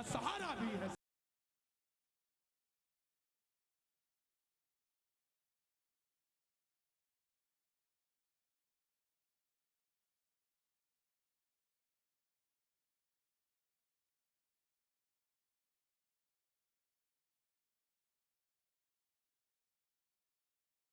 الصحراء بيها.